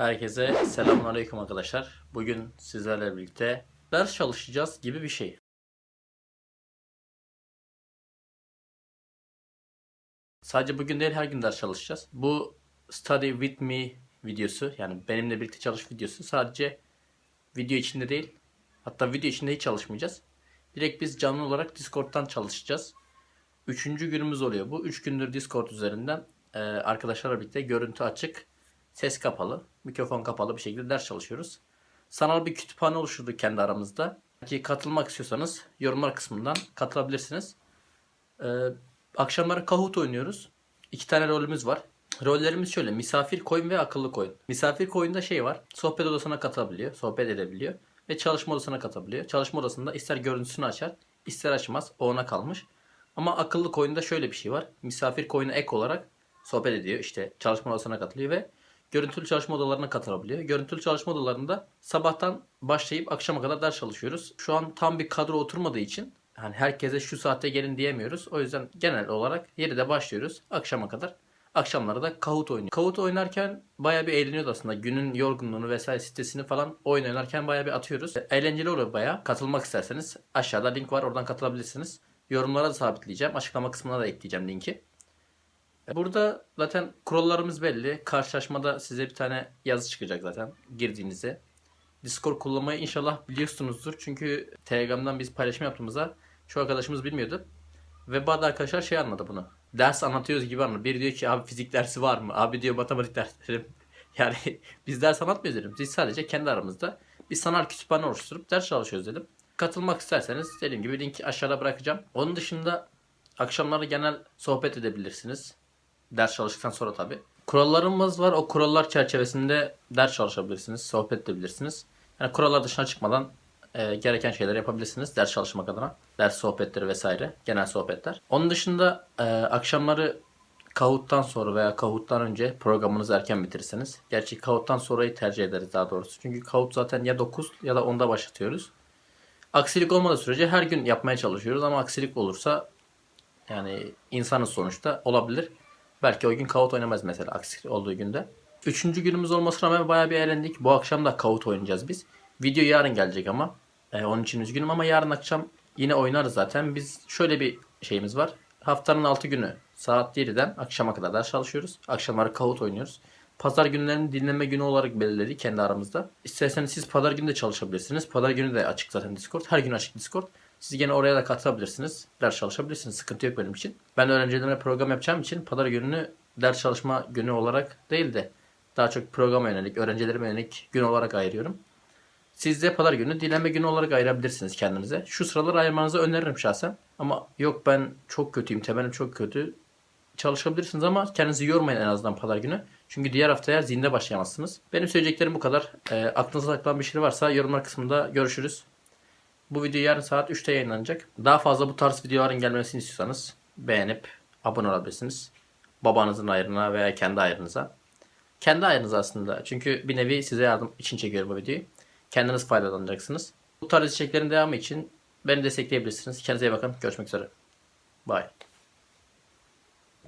Herkese selamünaleyküm arkadaşlar. Bugün sizlerle birlikte ders çalışacağız gibi bir şey. Sadece bugün değil her gün ders çalışacağız. Bu Study With Me videosu yani benimle birlikte çalış videosu sadece video içinde değil hatta video içinde hiç çalışmayacağız. Direkt biz canlı olarak Discord'dan çalışacağız. Üçüncü günümüz oluyor bu. Üç gündür Discord üzerinden arkadaşlarla birlikte görüntü açık, ses kapalı, mikrofon kapalı bir şekilde ders çalışıyoruz. Sanal bir kütüphane oluşturduk kendi aramızda. Ki katılmak istiyorsanız yorumlar kısmından katılabilirsiniz. Ee, akşamları Kahoot oynuyoruz. İki tane rolümüz var. Rollerimiz şöyle. Misafir koyun ve akıllı koyun. Misafir koyunda şey var. Sohbet odasına katılabiliyor. Sohbet edebiliyor. Ve çalışma odasına katılabiliyor. Çalışma odasında ister görüntüsünü açar, ister açmaz. O ona kalmış. Ama akıllı koyunda şöyle bir şey var. Misafir koyuna ek olarak sohbet ediyor. İşte çalışma odasına katılıyor ve görüntülü çalışma odalarına katılabiliyor. Görüntülü çalışma odalarında sabahtan başlayıp akşama kadar ders çalışıyoruz. Şu an tam bir kadro oturmadığı için hani herkese şu saatte gelin diyemiyoruz. O yüzden genel olarak 7'de başlıyoruz akşama kadar. Akşamları da Kahoot oynuyor. Kahoot oynarken bayağı bir eğleniyoruz aslında. Günün yorgunluğunu vesaire sitesini falan oyun oynarken bayağı bir atıyoruz. Eğlenceli oluyor bayağı. Katılmak isterseniz aşağıda link var oradan katılabilirsiniz. Yorumlara da sabitleyeceğim. Açıklama kısmına da ekleyeceğim linki. Burada zaten kurallarımız belli. Karşılaşmada size bir tane yazı çıkacak zaten girdiğinizde. Discord kullanmayı inşallah biliyorsunuzdur. Çünkü Telegram'dan biz paylaşım yaptığımızda şu arkadaşımız bilmiyordu. Ve bazı arkadaşlar şey anladı bunu. Ders anlatıyoruz gibi anladı. Biri diyor ki abi fizik dersi var mı? Abi diyor matematik derslerim. Yani biz ders anlatmıyoruz dedim. Biz sadece kendi aramızda bir sanal kütüphane oluşturup ders çalışıyoruz dedim. Katılmak isterseniz dediğim gibi linki aşağıda bırakacağım. Onun dışında akşamları genel sohbet edebilirsiniz. Ders çalıştıktan sonra tabi. Kurallarımız var. O kurallar çerçevesinde ders çalışabilirsiniz. Sohbet edebilirsiniz. Yani kurallar dışına çıkmadan e, gereken şeyler yapabilirsiniz. Ders çalışmak adına. Ders sohbetleri vesaire. Genel sohbetler. Onun dışında e, akşamları Kahoot'tan sonra veya Kahoot'tan önce programınızı erken bitirirseniz. Gerçi Kahoot'tan sonrayı tercih ederiz daha doğrusu. Çünkü Kahoot zaten ya 9 ya da 10'da başlatıyoruz. Aksilik olmadığı sürece her gün yapmaya çalışıyoruz ama aksilik olursa yani insanız sonuçta olabilir. Belki o gün Kahoot oynamaz mesela aksi olduğu günde. Üçüncü günümüz olmasına rağmen bayağı bir eğlendik. Bu akşam da Kahoot oynayacağız biz. Video yarın gelecek ama. Ee, onun için üzgünüm ama yarın akşam yine oynarız zaten. Biz şöyle bir şeyimiz var. Haftanın 6 günü saat 7'den akşama kadar ders çalışıyoruz. Akşamları Kahoot oynuyoruz. Pazar günlerini dinleme günü olarak belirledik kendi aramızda. İsterseniz siz pazar günü de çalışabilirsiniz. Pazar günü de açık zaten Discord. Her gün açık Discord. Siz gene oraya da katılabilirsiniz. Ders çalışabilirsiniz. Sıkıntı yok benim için. Ben öğrencilerime program yapacağım için pazar gününü ders çalışma günü olarak değil de daha çok programa yönelik, öğrencilerime yönelik gün olarak ayırıyorum. Siz de pazar günü dinleme günü olarak ayırabilirsiniz kendinize. Şu sıraları ayırmanızı öneririm şahsen. Ama yok ben çok kötüyüm, temelim çok kötü. Çalışabilirsiniz ama kendinizi yormayın en azından pazar günü. Çünkü diğer haftaya zinde başlayamazsınız. Benim söyleyeceklerim bu kadar. E, aklınıza takılan bir şey varsa yorumlar kısmında görüşürüz. Bu video yarın saat 3'te yayınlanacak. Daha fazla bu tarz videoların gelmesini istiyorsanız beğenip abone olabilirsiniz. Babanızın ayrına veya kendi ayrınıza. Kendi ayrınıza aslında. Çünkü bir nevi size yardım için çekiyorum bu videoyu. Kendiniz faydalanacaksınız. Bu tarz içeriklerin devamı için beni destekleyebilirsiniz. Kendinize iyi bakın. Görüşmek üzere. Bye.